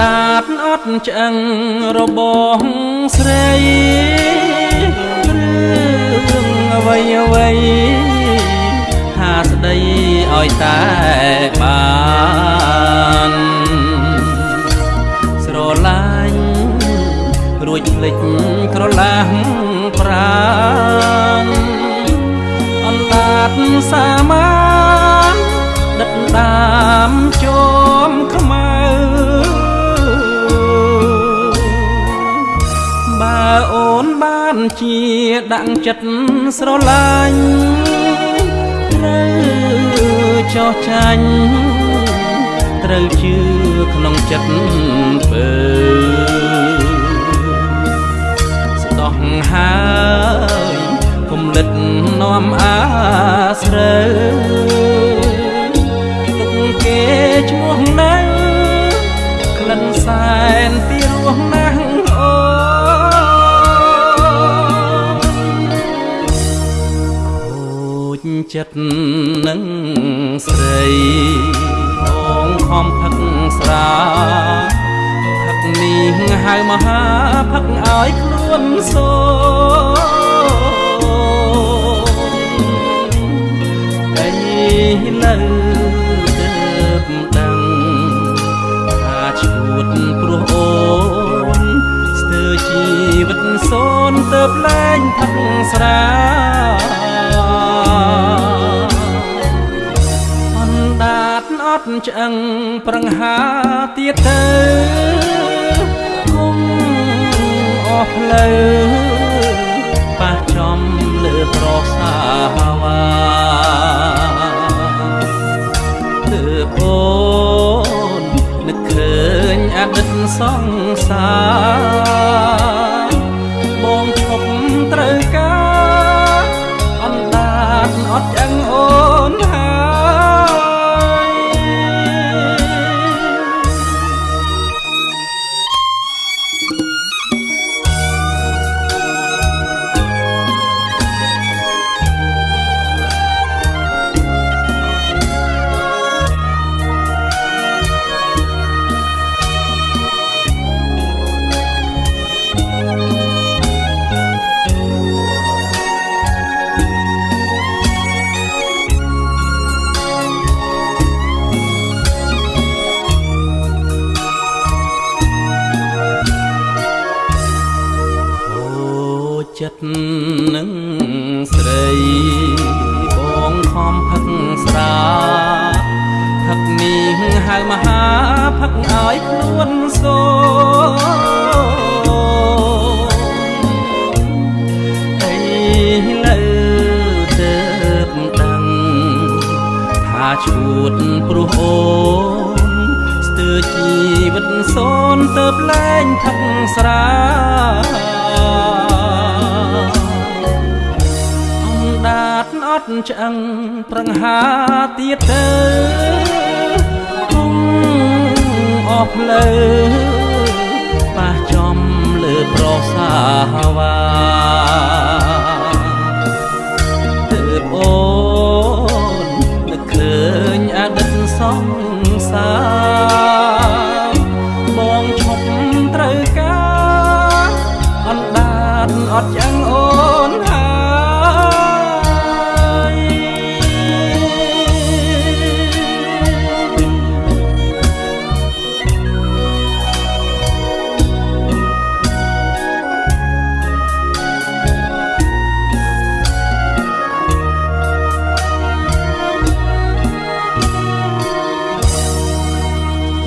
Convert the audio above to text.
ដាតអត់ឆ្អឹងរបស់ស្រីរឿងអ្វីអ្វីហាស្ដីឲ្យតែបានស្រឡាញ់រួចភ្លេចក្រឡាស់ប្រាំអណ្ដាតសាមា ជាដាក់ចិត្តស្រឡាញ់ត្រូវចោះចាញ់ត្រូវជឿក្នុងចិត្តពើស្ដោះហើយគុំលិតនាំអាស្រើទុកគេឈ្មោះណាំងក្លិនសែនពី ចចិត្តនឹងស្រីបងខំផឹកស្រាផឹកនេះហៅមហាផឹកឲ្យខ្លួនសូតែលើទើបដឹងថាឈួតព្រោះអូនស្ទើរជីវិតសូនទៅលែងផឹកស្រា តអត់ឆ្អឹងប្រឹងហាទៀតទៅគុំអស់ផ្លូវប៉ះចំលើប្រសាវ៉ាទើបអូននឹកឃើញអតីតសង្សារ ចិត្តនឹងស្រីបងខំផឹកស្រាផឹកនេះហៅមហាផឹកឲ្យខ្លួនសូអីលើទើបដឹងថាឈួតព្រោះអូនស្ទើរជីវិតសូនទៅលែងផឹកស្រា តអត់ឆ្អឹងប្រឹងហាទៀតទៅគុំអស់ផ្លូវប៉ះចំលើប្រសាវ៉ាទើបអូននឹកឃើញអតីតសង្សារបងឈប់ត្រូវការអណ្ដាតអត់ឆ្អឹង